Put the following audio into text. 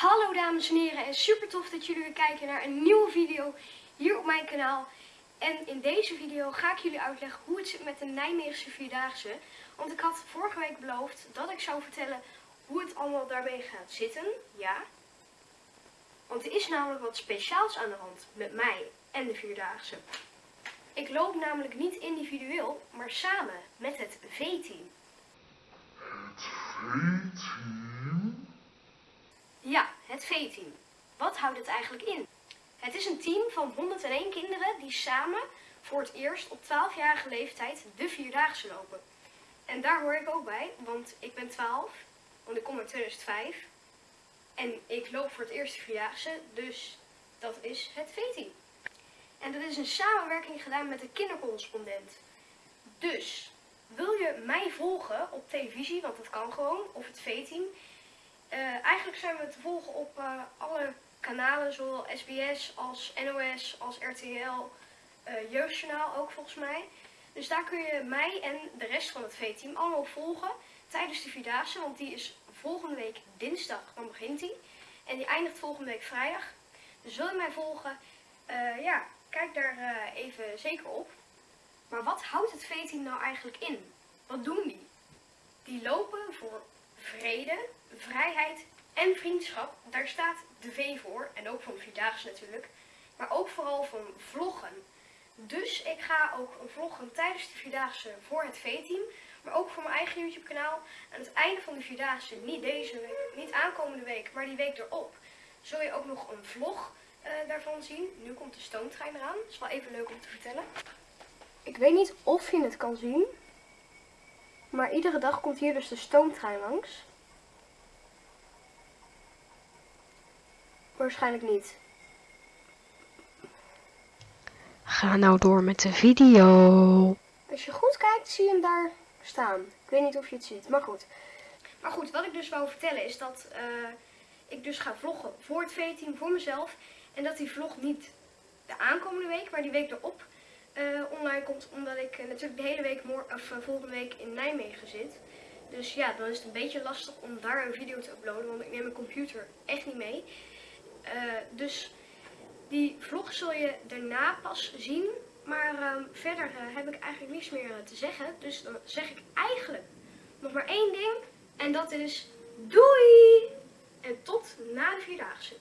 Hallo dames en heren en super tof dat jullie weer kijken naar een nieuwe video hier op mijn kanaal. En in deze video ga ik jullie uitleggen hoe het zit met de Nijmeegse Vierdaagse. Want ik had vorige week beloofd dat ik zou vertellen hoe het allemaal daarmee gaat zitten. Ja. Want er is namelijk wat speciaals aan de hand met mij en de Vierdaagse. Ik loop namelijk niet individueel, maar samen met het V-team. Het V-team? Het V-team. Wat houdt het eigenlijk in? Het is een team van 101 kinderen die samen voor het eerst op 12-jarige leeftijd de Vierdaagse lopen. En daar hoor ik ook bij, want ik ben 12, want ik kom uit 2005. En ik loop voor het eerst de Vierdaagse, dus dat is het V-team. En dat is een samenwerking gedaan met de kindercorrespondent. Dus, wil je mij volgen op televisie, want dat kan gewoon, of het V-team... Uh, eigenlijk zijn we te volgen op uh, alle kanalen, zowel SBS als NOS als RTL, uh, eh, Jeugdjournaal ook volgens mij. Dus daar kun je mij en de rest van het V-team allemaal volgen tijdens de Vierdaagse, want die is volgende week dinsdag, dan begint die. En die eindigt volgende week vrijdag. Dus wil je mij volgen, ja, kijk daar even zeker op. Maar wat houdt het V-team nou eigenlijk in? Wat doen die? Die lopen voor vrede, vrijheid en vriendschap. Daar staat de V voor. En ook van Vierdaagse natuurlijk. Maar ook vooral van vloggen. Dus ik ga ook vloggen tijdens de Vierdaagse voor het V-team. Maar ook voor mijn eigen YouTube kanaal. Aan het einde van de Vierdaagse, niet deze week, niet aankomende week, maar die week erop. Zul je ook nog een vlog uh, daarvan zien. Nu komt de stoomtrein eraan. Dat is wel even leuk om te vertellen. Ik weet niet of je het kan zien. Maar iedere dag komt hier dus de stoomtrein langs. Waarschijnlijk niet. Ga nou door met de video. Als je goed kijkt, zie je hem daar staan. Ik weet niet of je het ziet, maar goed. Maar goed, wat ik dus wou vertellen is dat uh, ik dus ga vloggen voor het V-team, voor mezelf. En dat die vlog niet de aankomende week, maar die week erop uh, online komt. Omdat ik uh, natuurlijk de hele week, of, volgende week in Nijmegen zit. Dus ja, dan is het een beetje lastig om daar een video te uploaden. Want ik neem mijn computer echt niet mee. Dus die vlog zul je daarna pas zien. Maar uh, verder heb ik eigenlijk niets meer te zeggen. Dus dan zeg ik eigenlijk nog maar één ding. En dat is doei! En tot na de Vierdaagse.